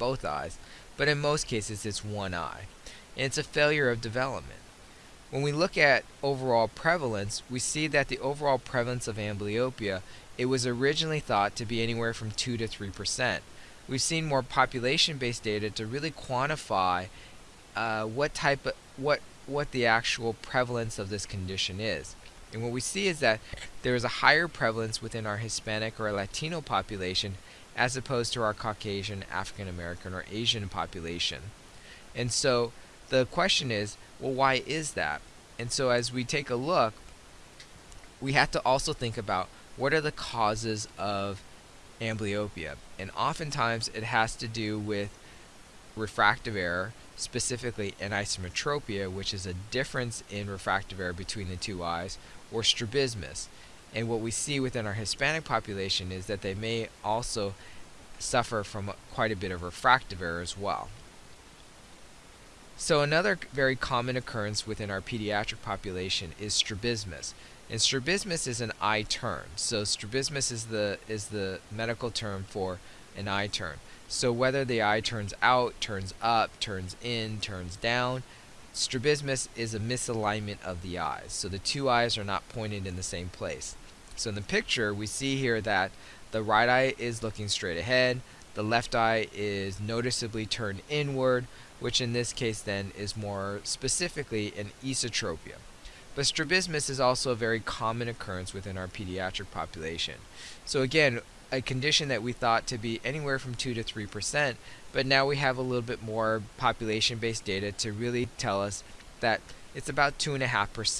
both eyes, but in most cases it's one eye. And it's a failure of development. When we look at overall prevalence, we see that the overall prevalence of amblyopia, it was originally thought to be anywhere from 2 to 3%. We've seen more population-based data to really quantify uh, what type of, what what the actual prevalence of this condition is. And what we see is that there is a higher prevalence within our Hispanic or Latino population as opposed to our Caucasian, African American, or Asian population. And so the question is, well, why is that? And so as we take a look, we have to also think about what are the causes of amblyopia. And oftentimes it has to do with refractive error, specifically anisometropia, which is a difference in refractive error between the two eyes, or strabismus. And what we see within our Hispanic population is that they may also suffer from quite a bit of refractive error as well. So another very common occurrence within our pediatric population is strabismus. And strabismus is an eye turn. So strabismus is the is the medical term for an eye turn. So whether the eye turns out, turns up, turns in, turns down, strabismus is a misalignment of the eyes. So the two eyes are not pointed in the same place. So in the picture, we see here that the right eye is looking straight ahead, the left eye is noticeably turned inward, which in this case then is more specifically an esotropia. But strabismus is also a very common occurrence within our pediatric population. So again, a condition that we thought to be anywhere from 2 to 3 percent, but now we have a little bit more population-based data to really tell us that it's about 2.5 percent.